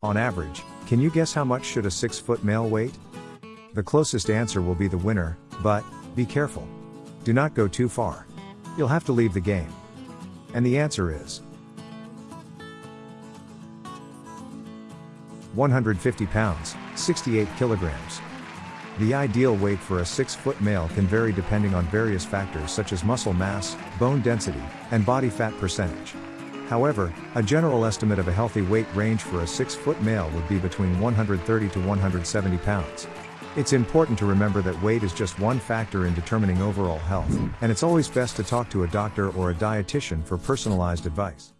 On average, can you guess how much should a 6 foot male weight? The closest answer will be the winner, but, be careful. Do not go too far. You'll have to leave the game. And the answer is 150 pounds, 68 kilograms. The ideal weight for a 6 foot male can vary depending on various factors such as muscle mass, bone density, and body fat percentage. However, a general estimate of a healthy weight range for a 6 foot male would be between 130 to 170 pounds. It's important to remember that weight is just one factor in determining overall health, and it's always best to talk to a doctor or a dietitian for personalized advice.